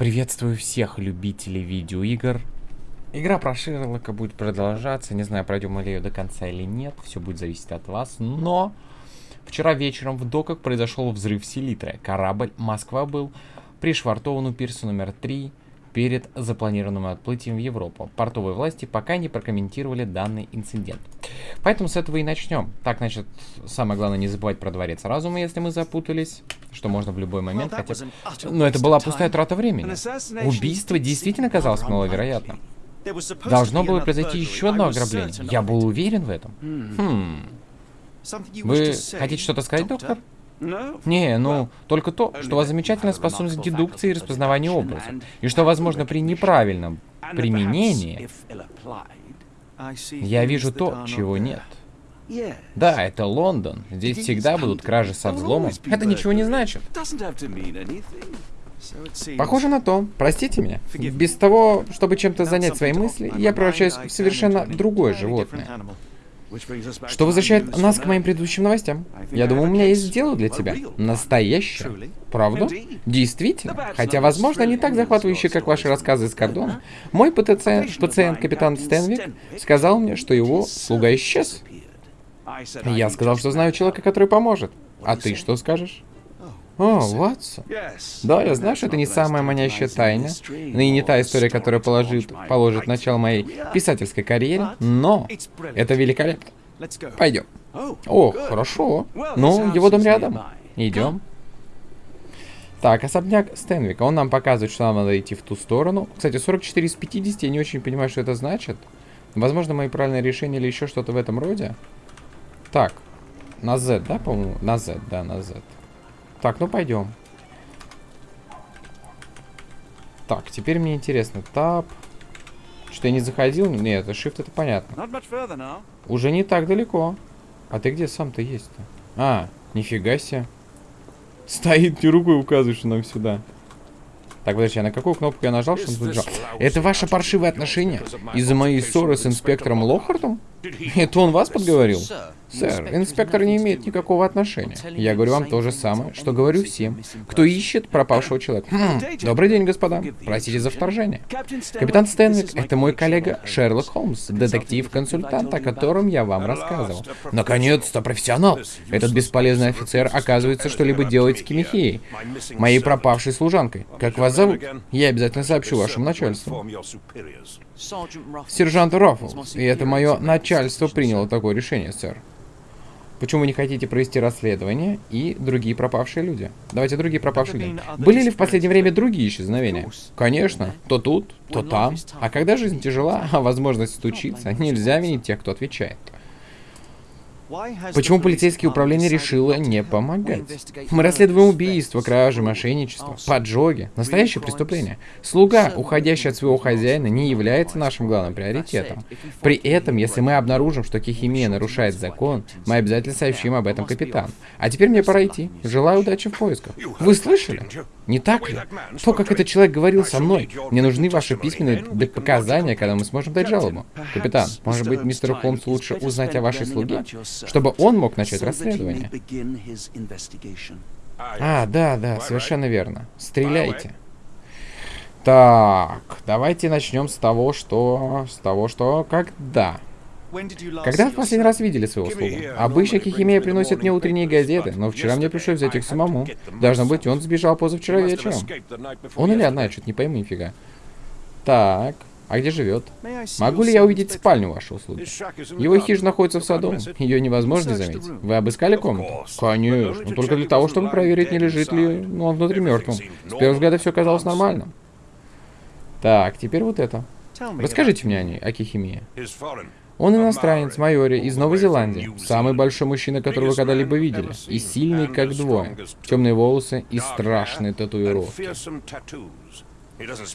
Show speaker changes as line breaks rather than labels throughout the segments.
Приветствую всех любителей видеоигр. Игра про Шерлока будет продолжаться. Не знаю, пройдем мы ее до конца или нет. Все будет зависеть от вас. Но вчера вечером в доках произошел взрыв селитры. Корабль Москва был пришвартован у пирса номер 3 перед запланированным отплытием в Европу. Портовые власти пока не прокомментировали данный инцидент. Поэтому с этого и начнем. Так, значит, самое главное не забывать про дворец разума, если мы запутались, что можно в любой момент, хотя... Но это была пустая трата времени. Убийство действительно казалось маловероятным. Должно было произойти еще одно ограбление. Я был уверен в этом. Хм. Вы хотите что-то сказать, доктор? Не, ну, только то, что у вас замечательная способность дедукции и распознавания образов. И что, возможно, при неправильном применении я вижу то, чего нет. Да, это Лондон. Здесь всегда будут кражи со взломом. Это ничего не значит. Похоже на то. Простите меня. Без того, чтобы чем-то занять свои мысли, я превращаюсь в совершенно другое животное. Что возвращает нас к моим предыдущим новостям. Я думаю, у меня есть дело для тебя. Настоящее. Правда? Действительно. Хотя, возможно, не так захватывающее, как ваши рассказы из Кордона. Мой пациент, пациент капитан Стэнвик сказал мне, что его слуга исчез. Я сказал, что знаю человека, который поможет. А ты что скажешь? О, Ватсон. Да, я знаю, что это не самая манящая тайна, и не та история, которая положит, положит начало моей писательской карьере, но это великолепно. Пойдем. О, хорошо. Ну, его дом рядом. Идем. Так, особняк Стэнвика. Он нам показывает, что нам надо идти в ту сторону. Кстати, 44 из 50, я не очень понимаю, что это значит. Возможно, мои правильные решения или еще что-то в этом роде. Так, на Z, да, по-моему? На Z, да, на Z. Так, ну пойдем. Так, теперь мне интересно. Тап. Что я не заходил? Нет, это shift, это понятно. Уже не так далеко. А ты где сам-то есть-то? А, нифига себе. Стоит, ты рукой указываешь нам сюда. Так, подожди, а на какую кнопку я нажал, чтобы он побежал? Это ваши паршивые отношения? Из-за моей ссоры с инспектором Лохартом? Это он вас подговорил? Сэр, инспектор не имеет никакого отношения. Я говорю вам то же самое, что говорю всем, кто ищет пропавшего человека. Хм, добрый день, господа. Простите за вторжение. Капитан Стэнвик — это мой коллега Шерлок Холмс, детектив-консультант, о котором я вам рассказывал. Наконец-то профессионал. Этот бесполезный офицер оказывается что-либо делает с Кимихией, моей пропавшей служанкой. Как вас зовут? Я обязательно сообщу вашему начальству. Сержант Раффлс, и это мое начальство приняло такое решение, сэр. Почему вы не хотите провести расследование и другие пропавшие люди? Давайте другие пропавшие люди. Были ли в последнее время другие исчезновения? Конечно. То тут, то там. А когда жизнь тяжела, а возможность стучиться, нельзя винить тех, кто отвечает. Почему полицейское управление решило не помогать? Мы расследуем убийства, кражи, мошенничество, поджоги, настоящее преступление. Слуга, уходящий от своего хозяина, не является нашим главным приоритетом. При этом, если мы обнаружим, что Кихимия нарушает закон, мы обязательно сообщим об этом капитану. А теперь мне пора идти. Желаю удачи в поисках. Вы слышали? Не так ли? То, как этот человек говорил со мной. Мне нужны ваши письменные показания, когда мы сможем дать жалобу. Капитан, может быть, мистеру Холмсу лучше узнать о вашей слуге? Чтобы он мог начать расследование. А, да, да, совершенно верно. Стреляйте. Так, давайте начнем с того, что... С того, что... Когда? Когда в последний раз видели своего слугу? Обычно Кихимия приносит мне утренние газеты, но вчера мне пришлось взять их самому. Должно быть, он сбежал позавчера вечером. Он или она, что-то не пойму нифига. Так, а где живет? Могу ли я увидеть спальню вашей услуги? Его хижина находится в саду. Ее невозможно заметить. Вы обыскали комнату? Конечно. Но только для того, чтобы проверить, не лежит ли ну, он внутри мертвым. С первого взгляда все казалось нормальным. Так, теперь вот это. Расскажите мне о ней, о Кихимии. Он иностранец, майори, из Новой Зеландии. Самый большой мужчина, которого вы когда-либо видели. И сильный, как двое. Темные волосы и страшные татуировки.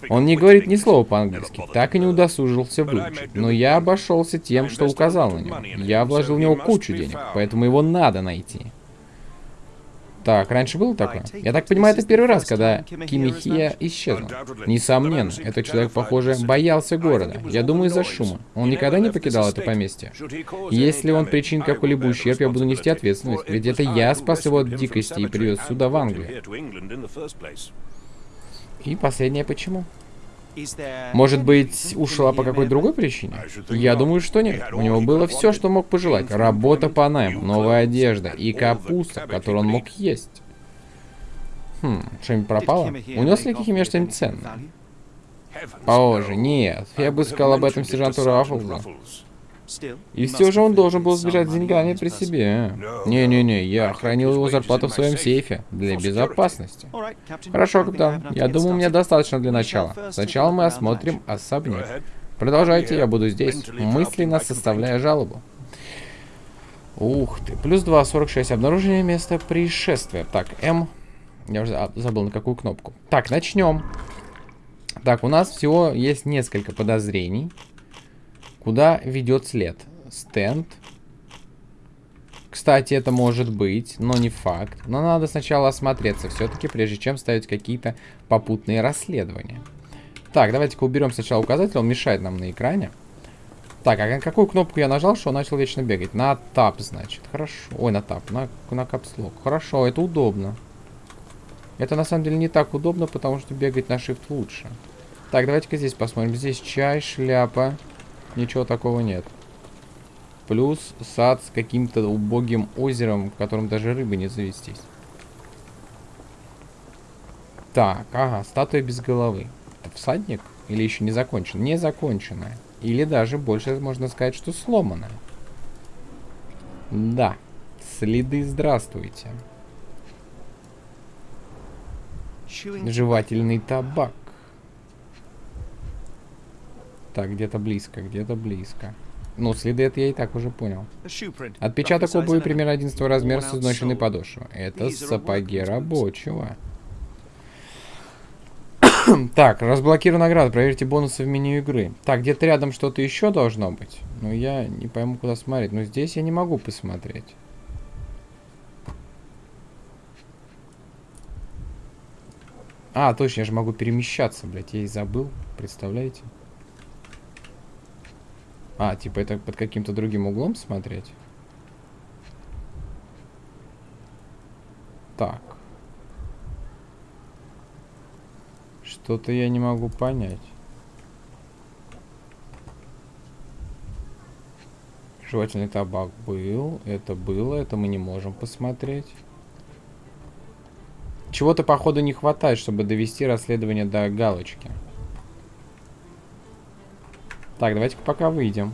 Он не говорит ни слова по-английски, так и не удосужился выучить. Но я обошелся тем, что указал на него. Я вложил в него кучу денег, поэтому его надо найти. Так, раньше было такое? Я так понимаю, это первый раз, когда Кимихия исчезла. Несомненно, этот человек, похоже, боялся города. Я думаю, из-за шума. Он никогда не покидал это поместье. Если он причин какой-либо ущерб, я буду нести ответственность. Ведь это я спас его от дикости и привез сюда, в Англию. И последнее почему? Может быть, ушла по какой-то другой причине? Я думаю, что нет. У него было все, что мог пожелать. Работа по найму, новая одежда и капуста, которую он мог есть. Хм, что-нибудь пропало? Унес ли Кихиме что-нибудь ценное? Боже, нет. Я бы сказал об этом сержанту Раффлзу. И все же он должен был сбежать с деньгами при себе. Не-не-не, я хранил его зарплату в своем сейфе для безопасности. Хорошо, капитан. Я думаю, мне достаточно для начала. Сначала мы осмотрим особняк. Продолжайте, я буду здесь, мысленно составляя жалобу. Ух ты. Плюс 2, 46. Обнаружение места происшествия. Так, М. Я уже забыл на какую кнопку. Так, начнем. Так, у нас всего есть несколько подозрений. Куда ведет след? Стенд. Кстати, это может быть, но не факт. Но надо сначала осмотреться все-таки, прежде чем ставить какие-то попутные расследования. Так, давайте-ка уберем сначала указатель, он мешает нам на экране. Так, а какую кнопку я нажал, что он начал вечно бегать? На тап, значит. Хорошо. Ой, на тап, на, на капслок. Хорошо, это удобно. Это на самом деле не так удобно, потому что бегать на shift лучше. Так, давайте-ка здесь посмотрим. Здесь чай, шляпа. Ничего такого нет. Плюс сад с каким-то убогим озером, в котором даже рыбы не завестись. Так, ага, статуя без головы. Это всадник? Или еще не закончен? Не законченная. Или даже больше можно сказать, что сломанная. Да. Следы здравствуйте. Жевательный табак. Так, где-то близко, где-то близко. Ну, следы это я и так уже понял. Отпечаток обуви примерно 11 размера с изношенной подошвой. Это сапоги рабочего. так, разблокирую награду. Проверьте бонусы в меню игры. Так, где-то рядом что-то еще должно быть. Но я не пойму, куда смотреть. Но здесь я не могу посмотреть. А, точно, я же могу перемещаться, блядь. Я и забыл. Представляете? А, типа это под каким-то другим углом смотреть? Так. Что-то я не могу понять. Жевательный табак был. Это было. Это мы не можем посмотреть. Чего-то, походу, не хватает, чтобы довести расследование до галочки. Так, давайте пока выйдем.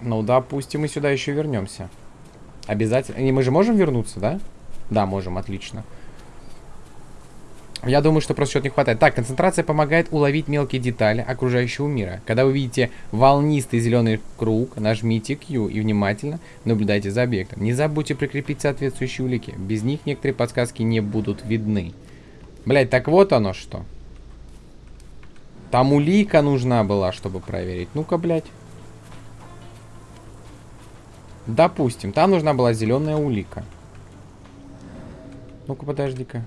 Ну, допустим, мы сюда еще вернемся. Обязательно. И мы же можем вернуться, да? Да, можем, отлично. Я думаю, что просто что-то не хватает. Так, концентрация помогает уловить мелкие детали окружающего мира. Когда вы видите волнистый зеленый круг, нажмите Q и внимательно наблюдайте за объектом. Не забудьте прикрепить соответствующие улики. Без них некоторые подсказки не будут видны. Блять, так вот оно что. Там улика нужна была, чтобы проверить. Ну-ка, блядь. Допустим, там нужна была зеленая улика. Ну-ка, подожди-ка.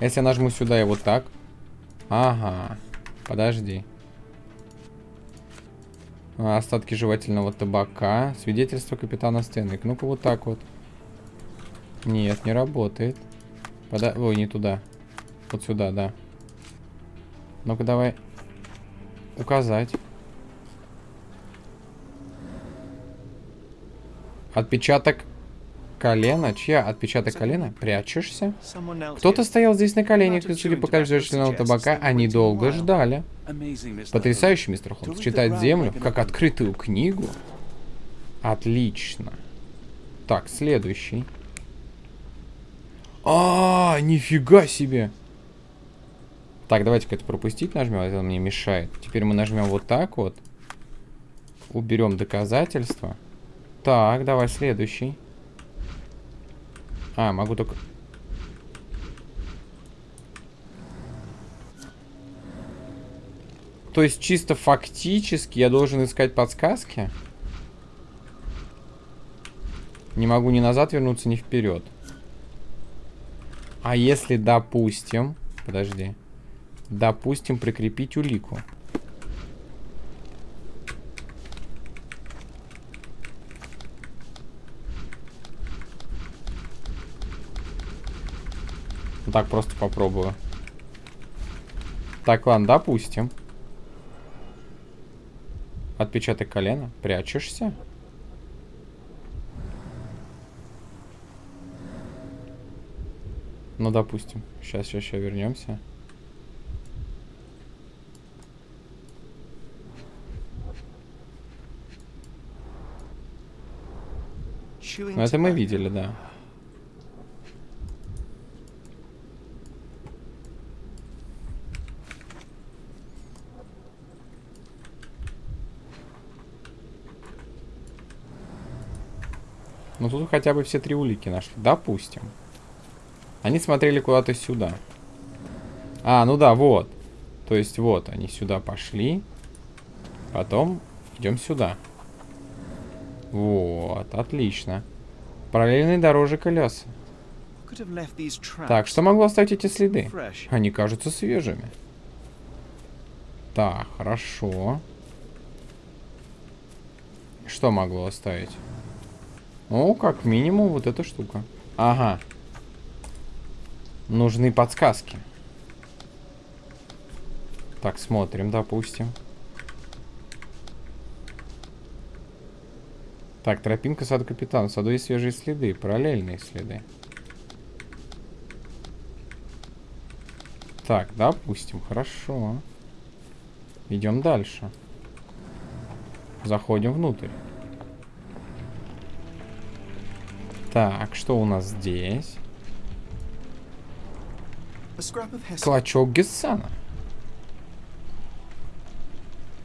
Если я нажму сюда и вот так. Ага. Подожди. Остатки жевательного табака. Свидетельство капитана Стэнвик. Ну-ка, вот так вот. Нет, не работает. Пода... Ой, не туда. Вот сюда, да. Ну-ка, давай. Указать. Отпечаток колена? Чья? Отпечаток колена? Прячешься? Кто-то стоял здесь на коленях, и, судя по количеству табака, они долго ждали. Потрясающий, мистер Холмс. Читать землю, как открытую книгу. Отлично. Так, следующий. А, -а, -а нифига себе. Так, давайте-ка это пропустить нажмем, это мне мешает. Теперь мы нажмем вот так вот. Уберем доказательства. Так, давай следующий. А, могу только... То есть чисто фактически я должен искать подсказки? Не могу ни назад вернуться, ни вперед. А если, допустим... Подожди. Допустим, прикрепить улику. Так, просто попробую. Так, ладно, допустим. Отпечаток колена. Прячешься? Ну, допустим. Сейчас, сейчас, сейчас вернемся. Ну, это мы видели, да. Ну тут хотя бы все три улики нашли. Допустим. Они смотрели куда-то сюда. А, ну да, вот. То есть вот, они сюда пошли. Потом идем сюда. Вот, отлично. Параллельные дорожи колеса. Так, что могло оставить эти следы? Они кажутся свежими. Так, хорошо. Что могло оставить? Ну, как минимум, вот эта штука. Ага. Нужны подсказки. Так, смотрим, допустим. Так, тропинка сада капитана. В саду есть свежие следы, параллельные следы. Так, допустим, хорошо. Идем дальше. Заходим внутрь. Так, что у нас здесь? Клочок Гессана.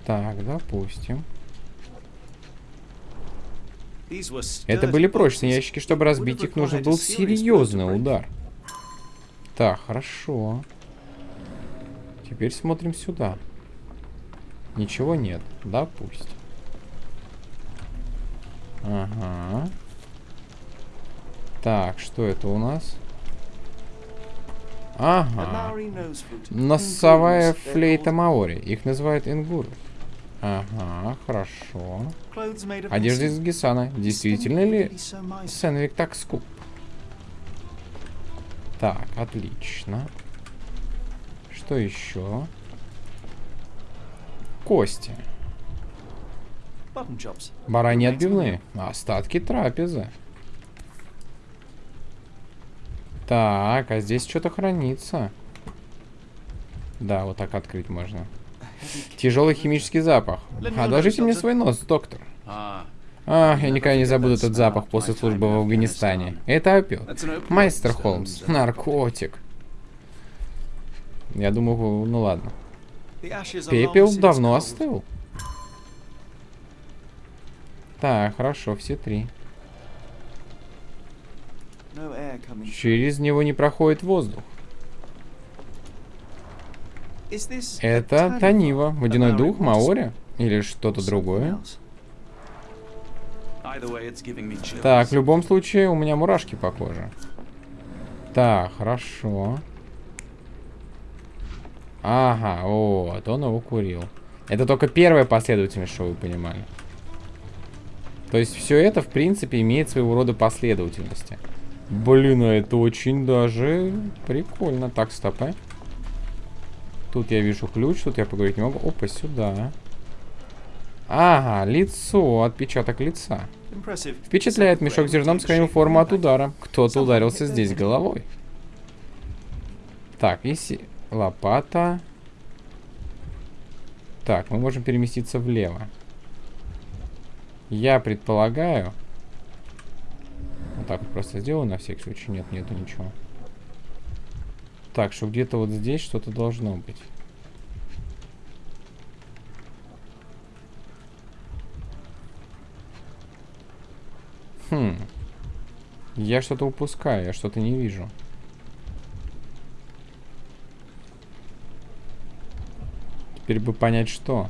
Так, допустим. Это были прочные ящики, чтобы разбить их, нужен был серьезный удар. Так, хорошо. Теперь смотрим сюда. Ничего нет. Допустим. Ага. Так, что это у нас? Ага. Носовая флейта Маори. Их называют ингуры. Ага, хорошо. Одежда из Гисана. Действительно ли Сенвик так скуп? Так, отлично. Что еще? Кости. Бараньи отбивные. Остатки трапезы. Так, а здесь что-то хранится. Да, вот так открыть можно. Тяжелый химический запах. Одолжите мне свой нос, доктор. А, я никогда не забуду этот запах после службы в Афганистане. Это опиот. Майстер Холмс. Наркотик. Я думаю, ну ладно. Пепел давно остыл. Так, хорошо, все три. Через него не проходит воздух. Это Танива, водяной дух, Маори или что-то другое. Так, в любом случае, у меня мурашки по коже. Так, хорошо. Ага, вот, он его курил. Это только первая последовательность, что вы понимали. То есть все это, в принципе, имеет своего рода последовательности. Блин, а это очень даже прикольно. Так, стопы. Тут я вижу ключ, тут я поговорить не могу. Опа, сюда. Ага, лицо, отпечаток лица. Впечатляет мешок с зерном, форму от удара. Кто-то ударился здесь головой. Так, если лопата. Так, мы можем переместиться влево. Я предполагаю, вот так вот просто сделаю на всякий случай. Нет, нету ничего. Так, что где-то вот здесь что-то должно быть. Хм. Я что-то упускаю, я что-то не вижу. Теперь бы понять, что.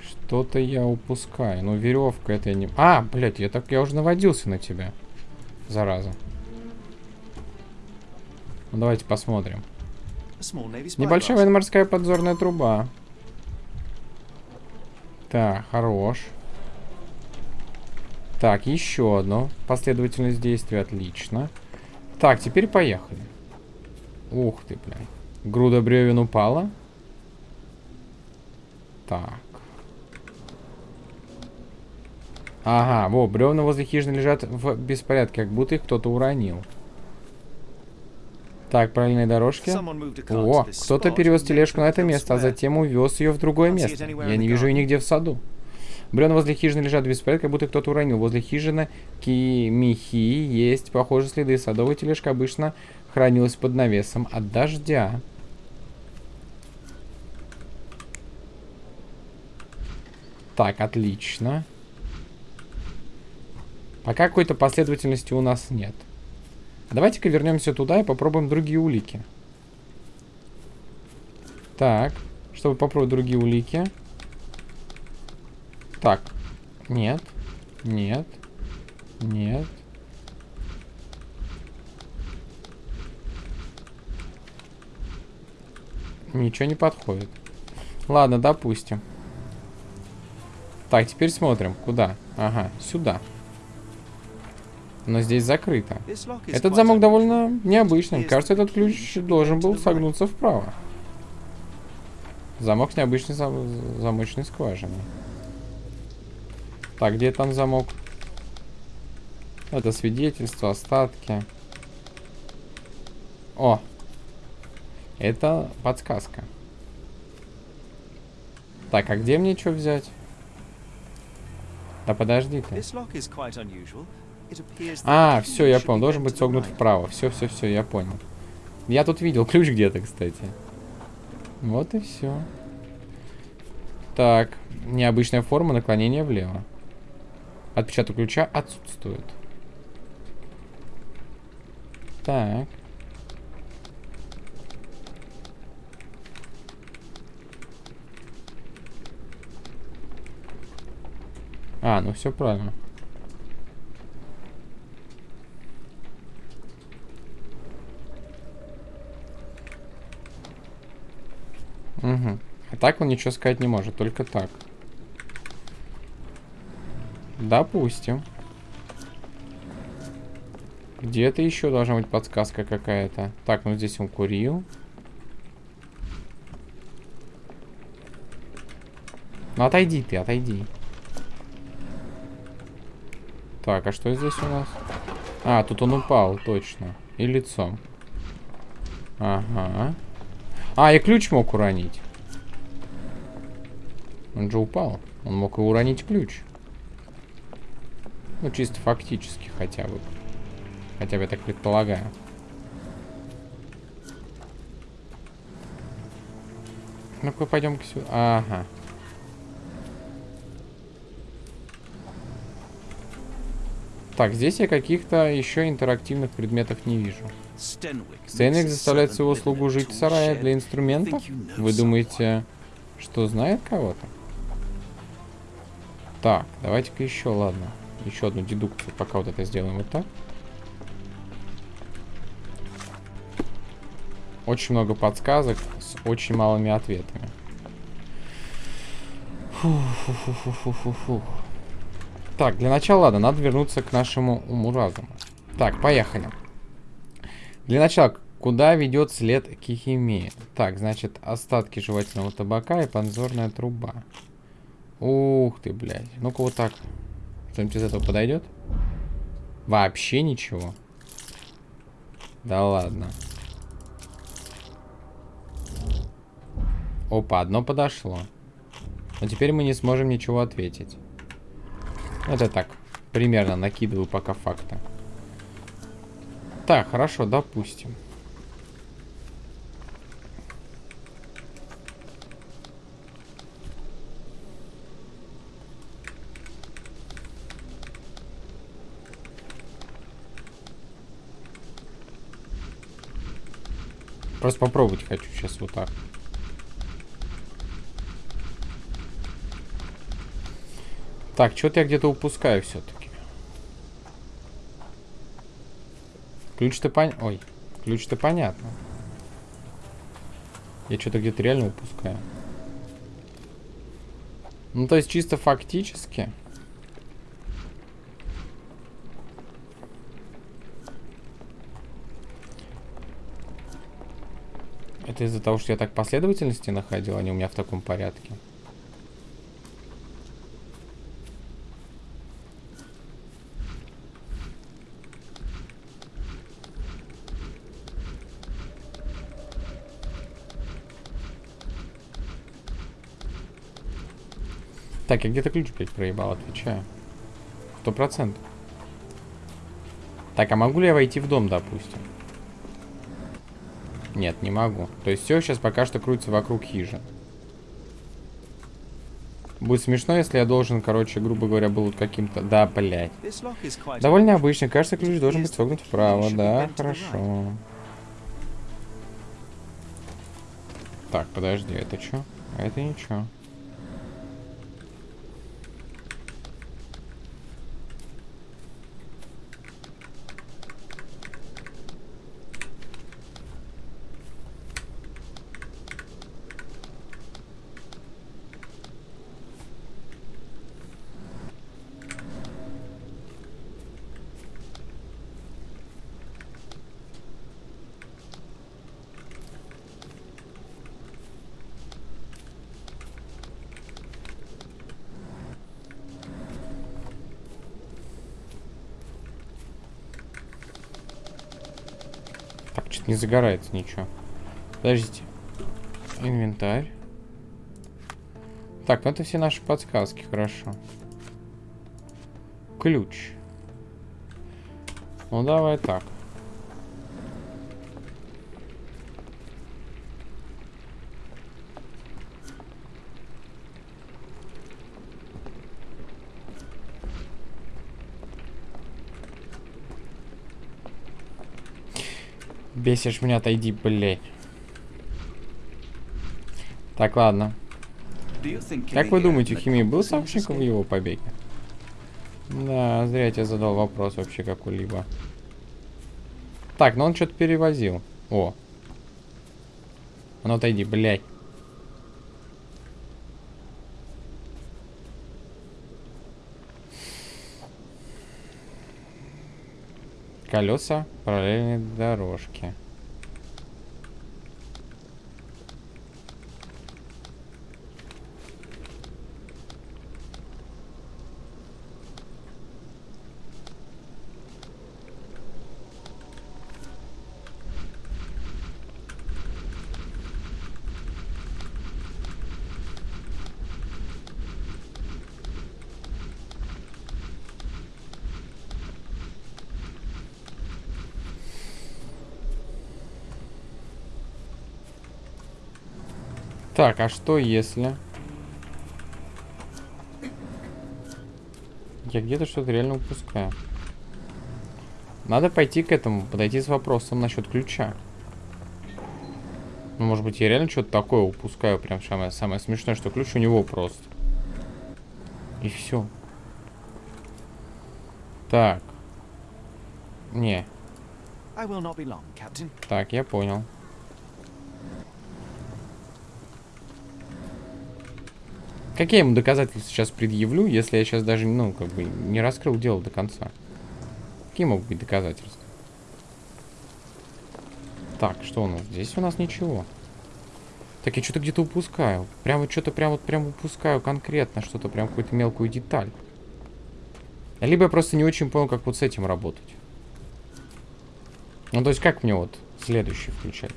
Что-то я упускаю. Ну, веревка это я не... А, блядь, я так... Я уже наводился на тебя. Зараза. Ну, давайте посмотрим. Небольшая военно-морская подзорная труба. Так, хорош. Так, еще одно. Последовательность действий. Отлично. Так, теперь поехали. Ух ты, блядь. Груда бревен упала. Так. Ага, во, бревна возле хижины лежат в беспорядке, как будто их кто-то уронил. Так, правильные дорожки. О, кто-то перевез тележку на это место, а затем увез ее в другое место. Я не вижу ее нигде в саду. Бревна возле хижины лежат в беспорядке, как будто кто-то уронил. Возле хижины Кимихи есть похожие следы. Садовая тележка обычно хранилась под навесом от дождя. Так, отлично. Пока какой-то последовательности у нас нет. Давайте-ка вернемся туда и попробуем другие улики. Так, чтобы попробовать другие улики. Так, нет, нет, нет. Ничего не подходит. Ладно, допустим. Так, теперь смотрим. Куда? Ага, сюда. Но здесь закрыто. Этот замок довольно необычный. Кажется, этот ключ должен был согнуться вправо. Замок с необычной зам замочной скважиной. Так, где там замок? Это свидетельство, остатки. О! Это подсказка. Так, а где мне что взять? Да подожди ты. А, все, я понял. Должен быть согнут вправо. Все, все, все, я понял. Я тут видел ключ где-то, кстати. Вот и все. Так, необычная форма наклонения влево. Отпечаток ключа отсутствует. Так. А, ну все правильно. Угу. А так он ничего сказать не может, только так. Допустим. Где-то еще должна быть подсказка какая-то. Так, ну здесь он курил. Ну отойди ты, отойди. Так, а что здесь у нас? А, тут он упал, точно. И лицом. Ага. А, и ключ мог уронить. Он же упал. Он мог и уронить ключ. Ну, чисто фактически хотя бы. Хотя бы я так предполагаю. Ну-ка, пойдем-ка сюда. Ага. Так, здесь я каких-то еще интерактивных предметов не вижу. Стенвик заставляет своего слугу жить в сарае для инструментов? Вы думаете, что знает кого-то? Так, давайте-ка еще, ладно. Еще одну дедукцию, пока вот это сделаем вот так. Очень много подсказок с очень малыми ответами. Фу -фу -фу -фу -фу Так, для начала, ладно, надо вернуться к нашему уму-разуму. Так, поехали. Для начала, куда ведет след Кихимея? Так, значит, остатки жевательного табака и подзорная труба. Ух ты, блядь. Ну-ка вот так. Что-нибудь из этого подойдет? Вообще ничего. Да ладно. Опа, одно подошло. Но теперь мы не сможем ничего ответить. Это так, примерно накидываю пока факты. Так, хорошо, допустим. Просто попробовать хочу сейчас вот так. Так, что-то я где-то упускаю все-таки. Ключ-то пон... Ой, ключ-то понятно. Я что-то где-то реально упускаю. Ну, то есть чисто фактически... Это из-за того, что я так последовательности находил, а они у меня в таком порядке. Так, я где-то ключ, блядь, проебал, отвечаю. Сто процентов. Так, а могу ли я войти в дом, допустим? Нет, не могу. То есть все сейчас пока что крутится вокруг хижин. Будет смешно, если я должен, короче, грубо говоря, был каким-то... Да, блядь. Довольно обычный. Кажется, ключ должен быть согнут вправо. Да, хорошо. Так, подожди, это что? А это ничего. Что-то не загорается ничего. Подождите. Инвентарь. Так, ну это все наши подсказки, хорошо. Ключ. Ну давай так. Бесишь меня, отойди, блядь. Так, ладно. Как вы думаете, Хими был сообщником в его побеге? Да, зря я тебе задал вопрос вообще какой-либо. Так, ну он что-то перевозил. О. А ну отойди, блядь. Колеса параллельной дорожки. Так, а что если... Я где-то что-то реально упускаю. Надо пойти к этому, подойти с вопросом насчет ключа. Ну, может быть, я реально что-то такое упускаю. Прям самое, самое смешное, что ключ у него просто. И все. Так. Не. Так, я понял. Какие я ему доказательства сейчас предъявлю, если я сейчас даже, ну, как бы, не раскрыл дело до конца? Какие могут быть доказательства? Так, что у нас? Здесь у нас ничего. Так, я что-то где-то упускаю. Прям вот что-то прям вот прям упускаю конкретно что-то, прям какую-то мелкую деталь. Либо я просто не очень понял, как вот с этим работать. Ну, то есть, как мне вот следующий включать?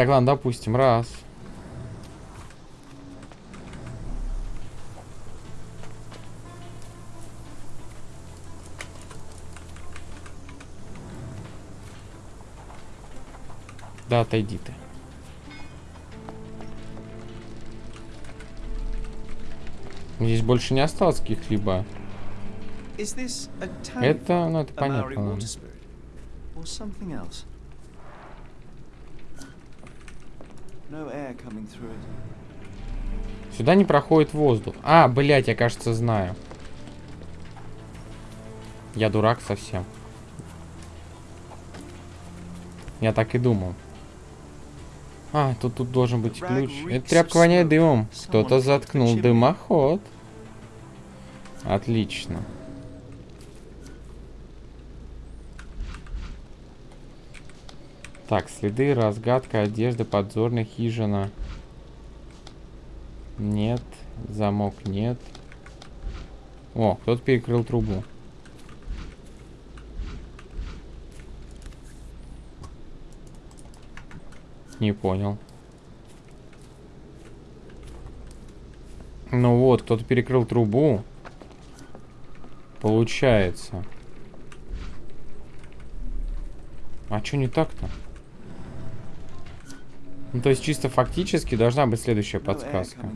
Так, ладно, допустим, раз. Да, отойди ты. Здесь больше не осталось каких-либо. Это, ну, это понятно. Сюда не проходит воздух. А, блядь, я, кажется, знаю. Я дурак совсем. Я так и думал. А, тут, тут должен быть ключ. Эта тряпка воняет дымом. Кто-то заткнул дымоход. Отлично. Так, следы, разгадка, одежда, подзорная хижина. Нет. Замок нет. О, кто-то перекрыл трубу. Не понял. Ну вот, кто-то перекрыл трубу. Получается. А что не так-то? Ну, то есть чисто фактически должна быть следующая подсказка.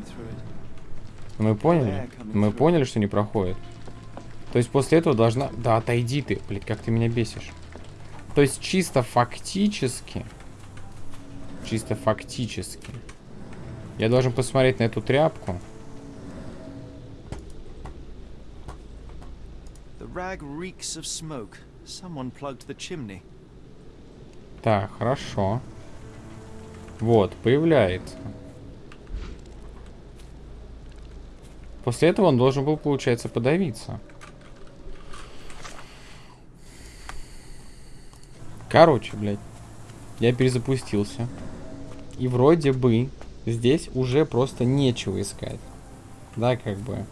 Мы поняли? Мы поняли, что не проходит. То есть после этого должна... Да, отойди ты, блядь, как ты меня бесишь. То есть чисто фактически... Чисто фактически. Я должен посмотреть на эту тряпку. Так, хорошо. Вот, появляется. После этого он должен был, получается, подавиться. Короче, блядь. Я перезапустился. И вроде бы здесь уже просто нечего искать. Да, как бы.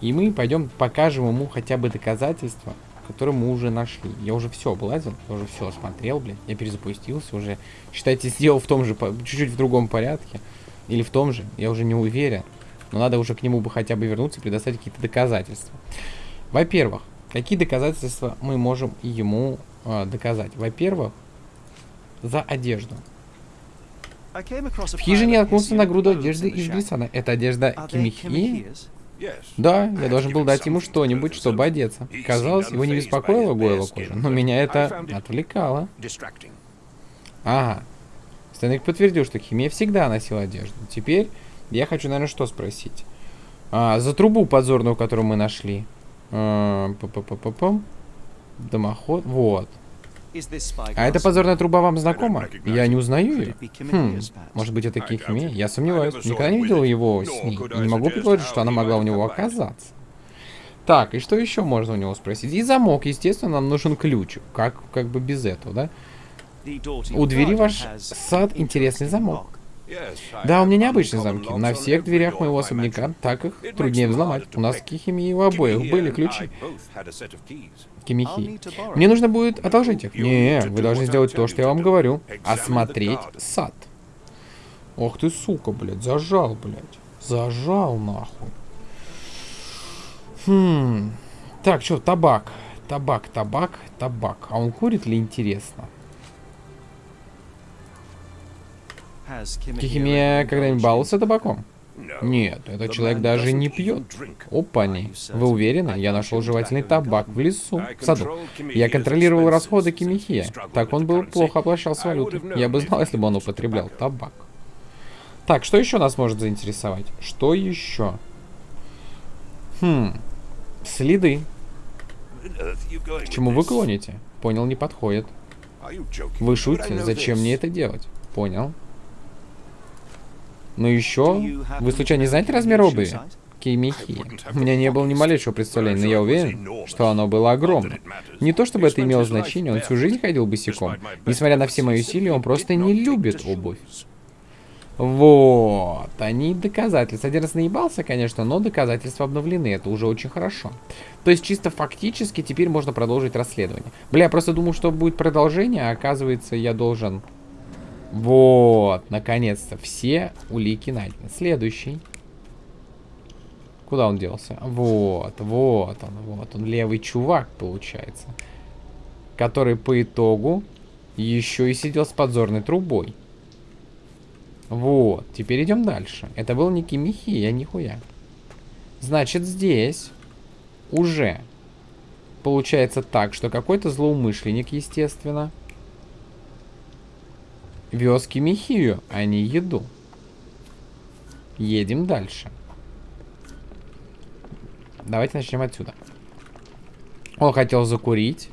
И мы пойдем покажем ему хотя бы доказательства, которые мы уже нашли. Я уже все облазил, я уже все осмотрел, блин. Я перезапустился уже. Считайте, сделал в том же, чуть-чуть в другом порядке. Или в том же, я уже не уверен. Но надо уже к нему бы хотя бы вернуться и предоставить какие-то доказательства. Во-первых, какие доказательства мы можем ему э, доказать? Во-первых, за одежду. В хижине наткнулся на груду одежды из глиссана. Это одежда Кимихи? Да, я должен был дать ему что-нибудь, чтобы одеться. Казалось, его не беспокоила Гойла кожа, но меня это отвлекало. Ага. Стэнвик подтвердил, что Химия всегда носила одежду. Теперь я хочу, наверное, что спросить. А, за трубу подзорную, которую мы нашли. А, П -п -п -п Дымоход. Вот. А эта подзорная труба вам знакома? Я не узнаю ее. Хм, может быть это Кихиме? Я сомневаюсь. Никогда не видел его с ней. И не могу предположить, что она могла у него оказаться. Так, и что еще можно у него спросить? И замок, естественно, нам нужен ключ. Как, как бы без этого, да? У двери ваш сад интересный замок. Да, у меня необычные замки. На всех дверях моего особняка так их труднее взломать. У нас в Кихиме у обоих были ключи. Кимихи. Мне нужно будет одолжить их. Не, вы должны сделать то, что я вам говорю. Осмотреть сад. Ох ты, сука, блядь, зажал, блядь. Зажал, нахуй. Хм. Так, что, табак. Табак, табак, табак. А он курит ли, интересно? Кихимия когда-нибудь баловался табаком? Нет, этот человек даже не пьет. Опани. Вы уверены? Я нашел жевательный табак в лесу, в саду. Я контролировал расходы Кимихия. Так он был плохо обращался с валютой. Я бы знал, если бы он употреблял табак. Так, что еще нас может заинтересовать? Что еще? Хм. Следы. К чему вы клоните? Понял, не подходит. Вы шутите? Зачем мне это делать? Понял. Ну еще, вы случайно не знаете размер обуви? Кеймихи. У меня не было ни малейшего представления, но я уверен, что оно было огромным. Не то чтобы это имело значение, он всю жизнь ходил босиком. Несмотря на все мои усилия, он просто не любит обувь. Вот, они доказательства. Один раз наебался, конечно, но доказательства обновлены, это уже очень хорошо. То есть чисто фактически теперь можно продолжить расследование. Бля, я просто думал, что будет продолжение, а оказывается я должен вот, наконец-то, все улики найдены. Следующий. Куда он делся? Вот, вот он, вот он, левый чувак, получается. Который по итогу еще и сидел с подзорной трубой. Вот, теперь идем дальше. Это был не Кимихи, я нихуя. Значит, здесь уже получается так, что какой-то злоумышленник, естественно, Вез Кимихию, а не еду. Едем дальше. Давайте начнем отсюда. Он хотел закурить.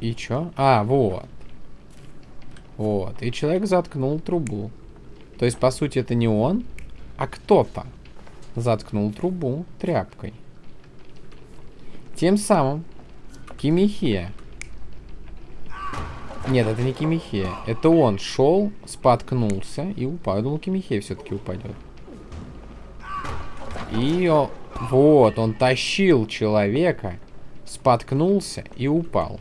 И чё? А, вот. Вот, и человек заткнул трубу. То есть, по сути, это не он, а кто-то заткнул трубу тряпкой. Тем самым Кимихия. Нет, это не Кимихия. Это он шел, споткнулся и упал. Я думал, Кимихия все-таки упадет. И о, вот, он тащил человека, споткнулся и упал.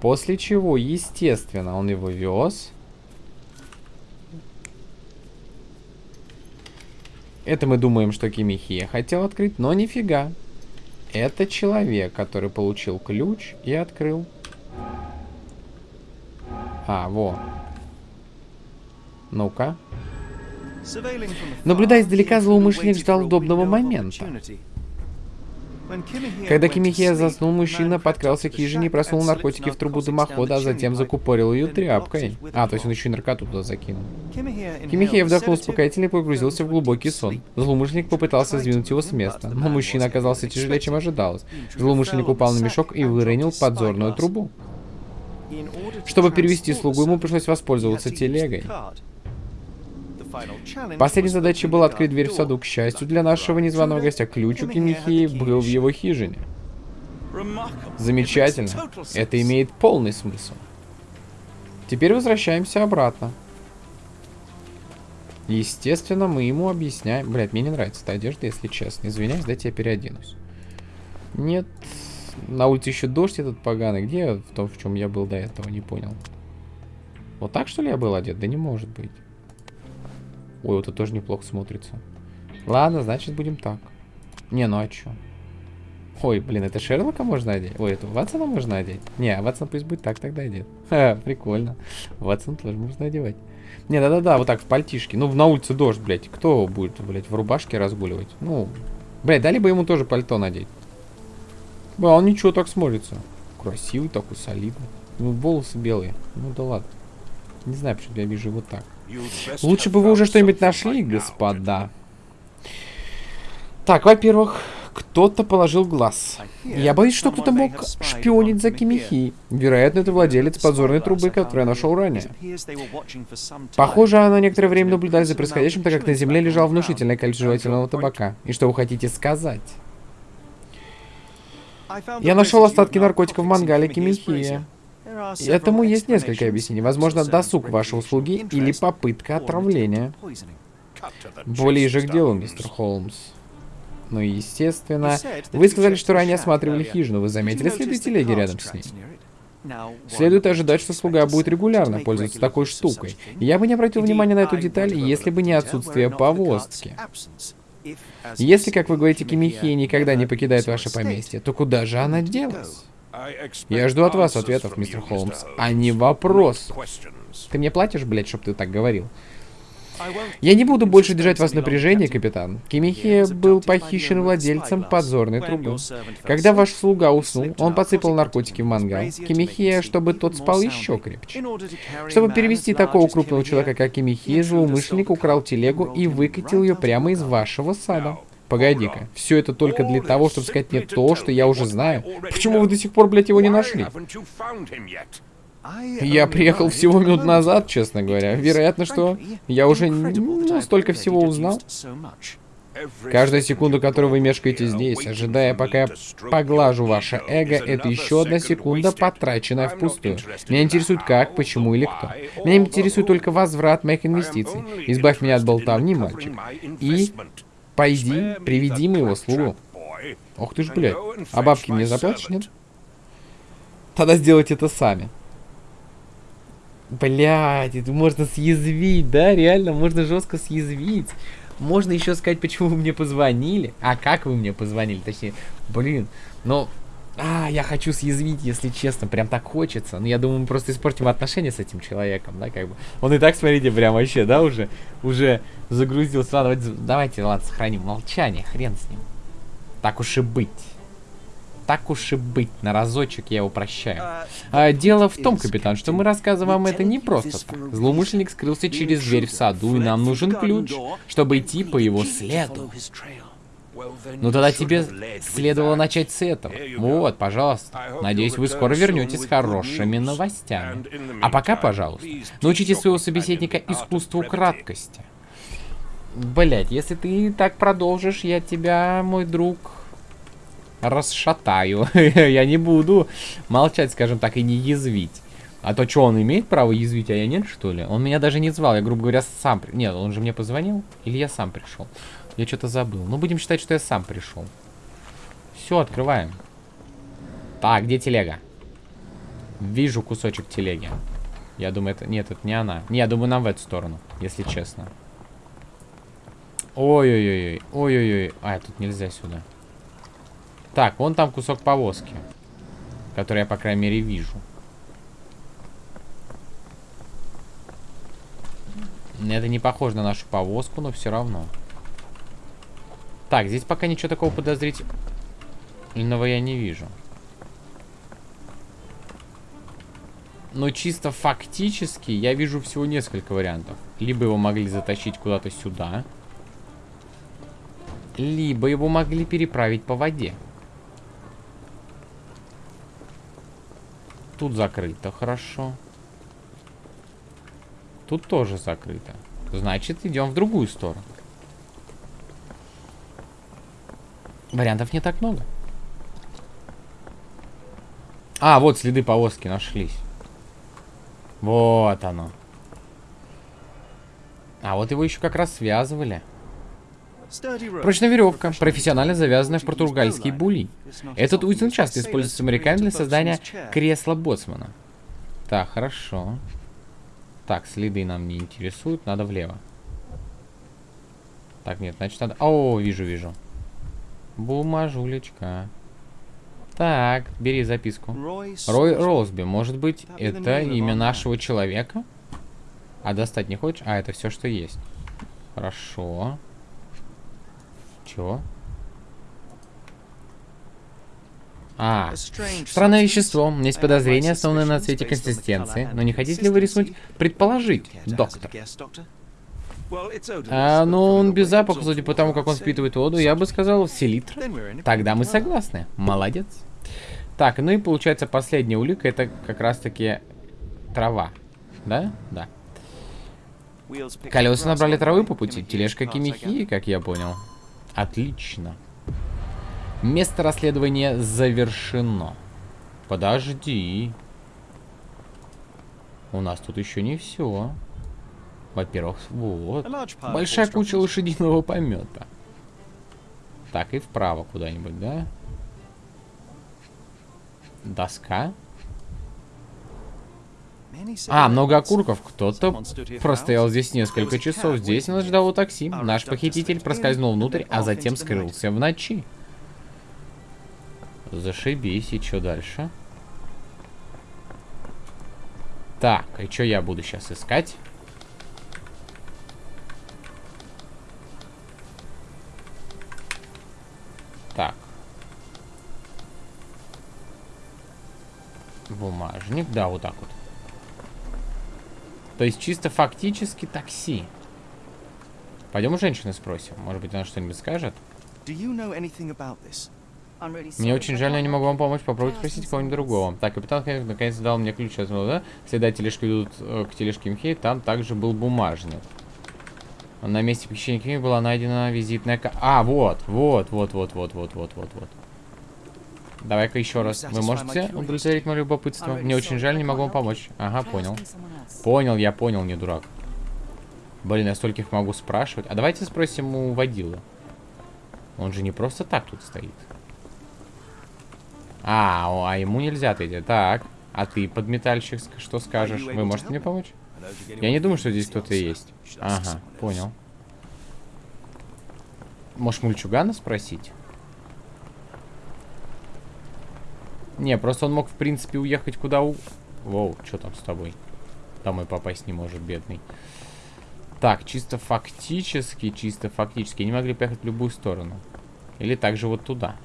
После чего, естественно, он его вез. Это мы думаем, что Кимихия хотел открыть, но нифига. Это человек, который получил ключ и открыл. А, во. Ну-ка. Наблюдая издалека, злоумышленник ждал удобного момента. Когда Кимихия заснул, мужчина подкрался к хижине и просунул наркотики в трубу дымохода, а затем закупорил ее тряпкой. А, то есть он еще и наркоту туда закинул. Кимихия вдохнул успокоительно и погрузился в глубокий сон. Злоумышленник попытался сдвинуть его с места, но мужчина оказался тяжелее, чем ожидалось. Злоумышленник упал на мешок и выронил подзорную трубу. Чтобы перевести слугу, ему пришлось воспользоваться телегой. Последней задачей была открыть дверь в саду. К счастью для нашего незваного гостя, ключ у Кимихии был в его хижине. Замечательно. Это имеет полный смысл. Теперь возвращаемся обратно. Естественно, мы ему объясняем... Блять, мне не нравится эта одежда, если честно. Извиняюсь, дайте я переоденусь. Нет, на улице еще дождь этот поганый. Где в том, в чем я был до этого, не понял. Вот так, что ли, я был одет? Да не может быть. Ой, вот это тоже неплохо смотрится. Ладно, значит, будем так. Не, ну а чё? Ой, блин, это Шерлока можно одеть? Ой, это Ватсона можно одеть? Не, а Ватсон пусть будет так тогда одет. Ха, прикольно. Ватсон тоже можно одевать. Не, да-да-да, вот так, в пальтишке. Ну, на улице дождь, блядь. Кто будет, блядь, в рубашке разгуливать? Ну, блядь, дали бы ему тоже пальто надеть. Да, он ничего так смотрится. Красивый такой, солидный. Ну, волосы белые. Ну да ладно. Не знаю, почему я вижу вот так. Лучше бы вы уже что-нибудь нашли, господа. Так, во-первых, кто-то положил глаз. Я боюсь, что кто-то мог шпионить за Кимихи. Вероятно, это владелец подзорной трубы, которую я нашел ранее. Похоже, она некоторое время наблюдали за происходящим, так как на земле лежал внушительное количество жевательного табака. И что вы хотите сказать? Я нашел остатки наркотиков в мангале Кимихия. Этому есть несколько объяснений. Возможно, досуг вашей услуги или попытка отравления. Более же к делу, мистер Холмс. Ну и естественно, вы сказали, что ранее осматривали хижину. Вы заметили следы телеги рядом с ней? Следует ожидать, что слуга будет регулярно пользоваться такой штукой. Я бы не обратил внимания на эту деталь, если бы не отсутствие повозки. Если, как вы говорите, Кимихия никогда не покидает ваше поместье, то куда же она делась? Я жду от вас ответов, мистер Холмс, а не вопрос. Ты мне платишь, блядь, чтоб ты так говорил? Я не буду больше держать вас в напряжении, капитан. Кимихия был похищен владельцем подзорной трубы. Когда ваш слуга уснул, он подсыпал наркотики в мангал. Кимихия, чтобы тот спал еще крепче. Чтобы перевести такого крупного человека, как Кимихия, злоумышленник украл телегу и выкатил ее прямо из вашего сада. Погоди-ка, все это только для того, чтобы сказать мне то, что я уже знаю. Почему вы до сих пор, блядь, его не нашли? Я приехал всего минут назад, честно говоря. Вероятно, что я уже ну, столько всего узнал. Каждая секунда, которую вы мешкаете здесь, ожидая, пока я поглажу ваше эго, это еще одна секунда, потраченная впустую. Меня интересует как, почему или кто. Меня интересует только возврат моих инвестиций. Избавь меня от болтовни, мальчик. И пойди, приведи моего слугу. Ох ты ж, блядь. А бабки мне заплатишь, нет? Тогда сделайте это сами. Блять, это можно съязвить, да? Реально, можно жестко съязвить. Можно еще сказать, почему вы мне позвонили. А как вы мне позвонили, точнее. Блин, ну... А, я хочу съязвить, если честно, прям так хочется. Но я думаю, мы просто испортим отношения с этим человеком, да, как бы. Он и так, смотрите, прям вообще, да, уже, уже загрузился. Ладно, давайте, давайте, ладно, сохраним молчание, хрен с ним. Так уж и быть. Так уж и быть, на разочек я его прощаю. А, дело в том, капитан, что мы рассказываем вам это не просто так. Злоумышленник скрылся через дверь в саду, и нам нужен ключ, чтобы идти по его следу. Ну тогда тебе следовало начать с этого. Вот, пожалуйста. Надеюсь, вы скоро вернетесь с хорошими новостями. А пока, пожалуйста, научите своего собеседника искусству краткости. Блять, если ты так продолжишь, я тебя, мой друг, расшатаю. я не буду молчать, скажем так, и не язвить. А то что, он имеет право язвить, а я нет, что ли? Он меня даже не звал, я, грубо говоря, сам... Нет, он же мне позвонил? Или я сам пришел? Я что-то забыл. Ну, будем считать, что я сам пришел. Все, открываем. Так, где телега? Вижу кусочек телеги. Я думаю, это... Нет, это не она. Не, я думаю, нам в эту сторону, если честно. Ой-ой-ой. Ой-ой-ой. А, тут нельзя сюда. Так, вон там кусок повозки. Который я, по крайней мере, вижу. Это не похоже на нашу повозку, но все равно. Так, здесь пока ничего такого подозрительного я не вижу. Но чисто фактически я вижу всего несколько вариантов. Либо его могли затащить куда-то сюда. Либо его могли переправить по воде. Тут закрыто, хорошо. Тут тоже закрыто. Значит, идем в другую сторону. Вариантов не так много. А, вот следы повозки нашлись. Вот оно. А вот его еще как раз связывали. Прочная веревка, профессионально завязанная в португальский були. Этот узел часто используется американцами для создания кресла боцмана. Так, хорошо. Так, следы нам не интересуют, надо влево. Так, нет, значит надо... О, вижу, вижу. Бумажулечка. Так, бери записку. Рой Росби. Может быть, это имя нашего человека? А достать не хочешь? А, это все, что есть. Хорошо. Чего? А, странное вещество. Есть подозрение, основанное на цвете консистенции. Но не хотите ли вы рискнуть предположить, доктор? А, ну, он без запаха, судя по тому, как он впитывает воду, я бы сказал, селитр. Тогда мы согласны. Молодец. Так, ну и получается последняя улика, это как раз-таки трава. Да? Да. Колеса набрали травы по пути, тележка кимихи, как я понял. Отлично. Место расследования завершено. Подожди. У нас тут еще не все. Во-первых, вот. Большая куча лошадиного помета. Так, и вправо куда-нибудь, да? Доска. А, много окурков. Кто-то простоял здесь несколько часов. Здесь нас ждало такси. Наш похититель проскользнул внутрь, а затем скрылся в ночи. Зашибись. И что дальше? Так, и что я буду сейчас искать? Так. Бумажник. Да, вот так вот. То есть чисто фактически такси. Пойдем у женщины спросим. Может быть, она что-нибудь скажет? Мне очень жаль, но я не могу вам помочь. Попробуйте спросить кого-нибудь другого. Так, капитан наконец дал мне ключ от да? Следа тележки ведут э, к тележке Мхей. Там также был бумажник. На месте похищения Кими была найдена визитная. А, вот, вот, вот, вот, вот, вот, вот, вот, вот. Давай-ка еще раз. Вы можете удовлетворить мое любопытство? Мне очень жаль, не могу вам помочь. Ага, понял. Понял, я понял, не дурак. Блин, я стольких могу спрашивать. А давайте спросим у водила. Он же не просто так тут стоит. А, а ему нельзя ответить. Так, а ты, подметальщик, что скажешь? Вы можете мне помочь? Я не думаю, что здесь кто-то есть. Ага, понял. Может, мульчугана спросить? Не, просто он мог, в принципе, уехать куда у... Воу, что там с тобой? Домой попасть не может, бедный. Так, чисто фактически, чисто фактически. Не могли поехать в любую сторону. Или также вот туда.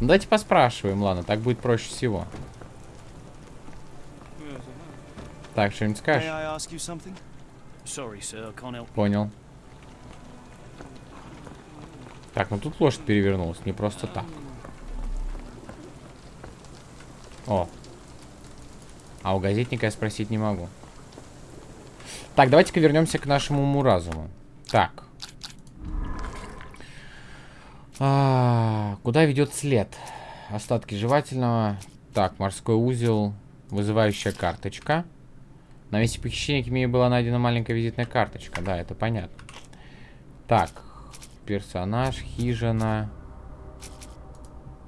Ну, давайте поспрашиваем, ладно, так будет проще всего. Так, что-нибудь скажешь? Понял. Так, ну тут лошадь перевернулась, не просто так. О. А у газетника я спросить не могу. Так, давайте-ка вернемся к нашему уму-разуму. Так. А, куда ведет след? Остатки жевательного. Так, морской узел. Вызывающая карточка. На месте похищения Кимии была найдена маленькая визитная карточка. Да, это понятно. Так, персонаж, хижина.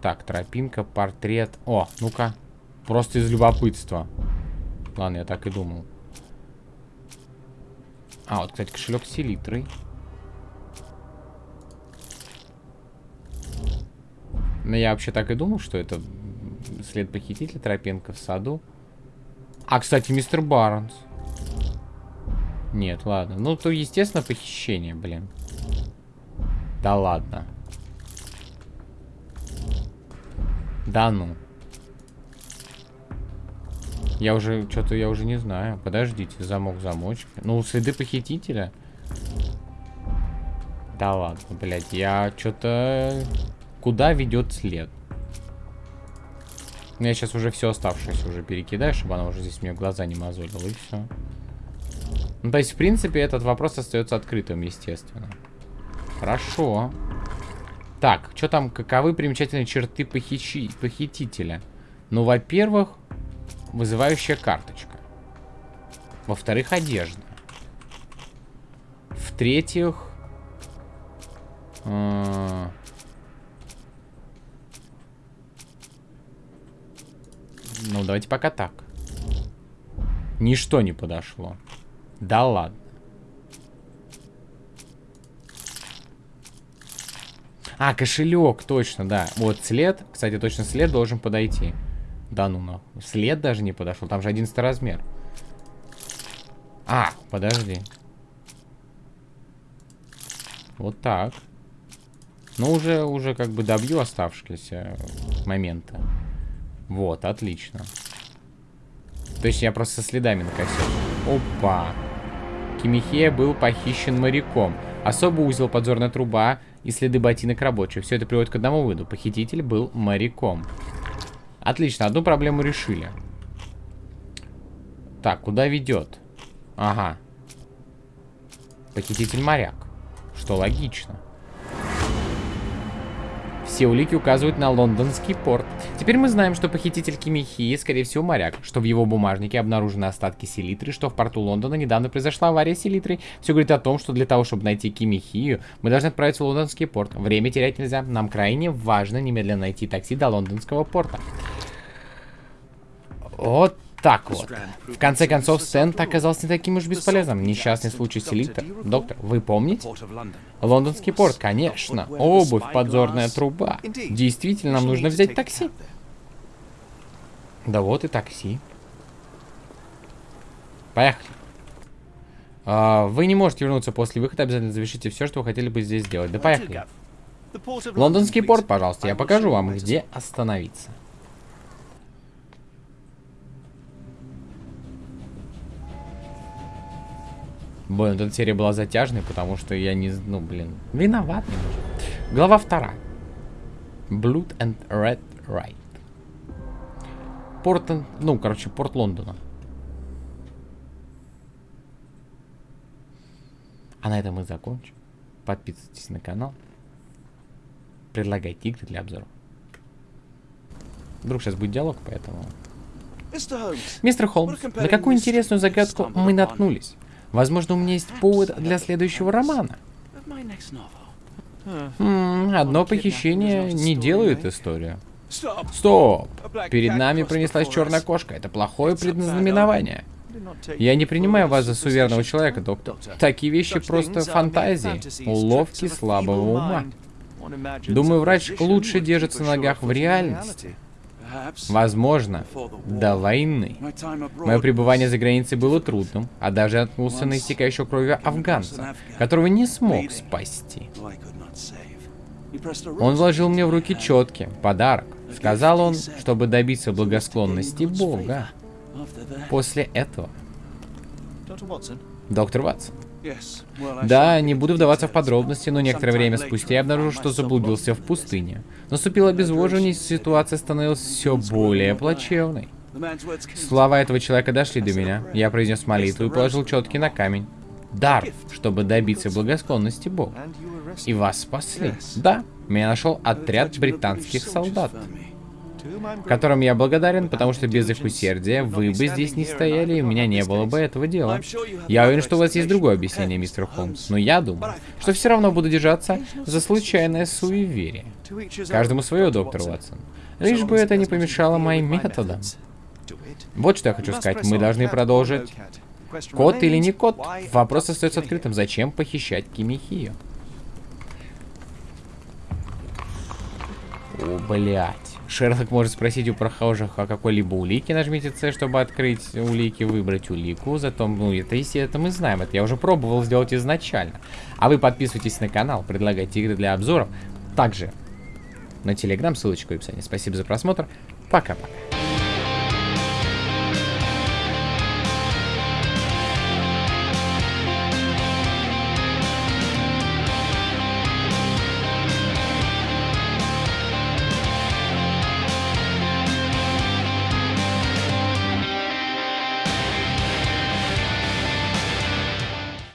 Так, тропинка, портрет. О, ну-ка. Просто из любопытства. Ладно, я так и думал. А, вот, кстати, кошелек с селитрой. Ну, я вообще так и думал, что это след похитителя, тропинка в саду. А, кстати, мистер Барнс. Нет, ладно. Ну, то, естественно, похищение, блин. Да ладно. Да ну. Я уже, что-то я уже не знаю. Подождите, замок замочки. Ну, следы похитителя. Да ладно, блядь, я что-то... Куда ведет след? Я сейчас уже все оставшееся уже перекидаю, чтобы она уже здесь мне глаза не мозолила, и все. Ну, то есть, в принципе, этот вопрос остается открытым, естественно. Хорошо. Так, что там, каковы примечательные черты похищи... похитителя? Ну, во-первых, вызывающая карточка. Во-вторых, одежда. В-третьих... Э ну, давайте пока так. Ничто не подошло. Да ладно. А, кошелек, точно, да. Вот след, кстати, точно след должен подойти. Да ну нахуй. След даже не подошел. Там же 11 размер. А, подожди. Вот так. Ну, уже, уже как бы добью оставшиеся моменты. Вот, отлично. То есть я просто со следами накосил. Опа. Кимихея был похищен моряком. Особый узел, подзорная труба и следы ботинок рабочих. Все это приводит к одному выводу. Похититель был моряком. Отлично, одну проблему решили. Так, куда ведет? Ага. Похититель моряк. Что логично. Все улики указывают на лондонский порт. Теперь мы знаем, что похититель Кимихии, скорее всего, моряк, что в его бумажнике обнаружены остатки селитры, что в порту Лондона недавно произошла авария с селитрой. Все говорит о том, что для того, чтобы найти Кимихию, мы должны отправиться в лондонский порт. Время терять нельзя. Нам крайне важно немедленно найти такси до лондонского порта. Вот так вот. В конце концов, Сент оказался не таким уж бесполезным. Несчастный случай селитр. Доктор, вы помните? Лондонский порт, конечно. Обувь, подзорная труба. Действительно, нам нужно взять такси. Да вот и такси. Поехали. А, вы не можете вернуться после выхода, обязательно завершите все, что вы хотели бы здесь сделать. Да поехали. Лондонский порт, пожалуйста, я покажу вам, где остановиться. Блин, эта серия была затяжной, потому что я не... Ну, блин, виноват немножко. Глава вторая. Blood and Red Right. Порт... Ну, короче, порт Лондона. А на этом мы закончим. Подписывайтесь на канал. Предлагайте игры для обзора. Вдруг сейчас будет диалог, поэтому... Мистер Холмс, на какую интересную загадку мы наткнулись? Возможно, у меня есть повод для следующего романа. М одно похищение не делает историю. Стоп! Перед нами пронеслась черная кошка. Это плохое предназнаменование. Я не принимаю вас за суверенного человека, доктор. Такие вещи просто фантазии, уловки слабого ума. Думаю, врач лучше держится на ногах в реальности. Возможно, до войны. Мое пребывание за границей было трудным, а даже наткнулся на истекающего кровью афганца, которого не смог спасти. Он вложил мне в руки четки, подарок. Сказал он, чтобы добиться благосклонности Бога. После этого... Доктор Ватсон, Да, не буду вдаваться в подробности, но некоторое время спустя я обнаружил, что заблудился в пустыне. Наступило обезвоживание, и ситуация становилась все более плачевной. Слова этого человека дошли до меня. Я произнес молитву и положил четки на камень. Дар, чтобы добиться благосклонности Бога. И вас спасли. Да, меня нашел отряд британских солдат которым я благодарен, потому что без их усердия вы бы здесь не стояли, и у меня не было бы этого дела. Я уверен, что у вас есть другое объяснение, мистер Холмс, но я думаю, что все равно буду держаться за случайное суеверие. Каждому свое, доктор Уотсон. Лишь бы это не помешало моим методам. Вот что я хочу сказать. Мы должны продолжить. Кот или не кот? Вопрос остается открытым. Зачем похищать Кимихию? О, блядь. Шерлок может спросить у прохожих о какой-либо улике. Нажмите C, чтобы открыть улики, выбрать улику. Зато, ну, это, если это мы знаем. Это я уже пробовал сделать изначально. А вы подписывайтесь на канал, предлагайте игры для обзоров. Также на телеграм, ссылочка в описании. Спасибо за просмотр. Пока-пока.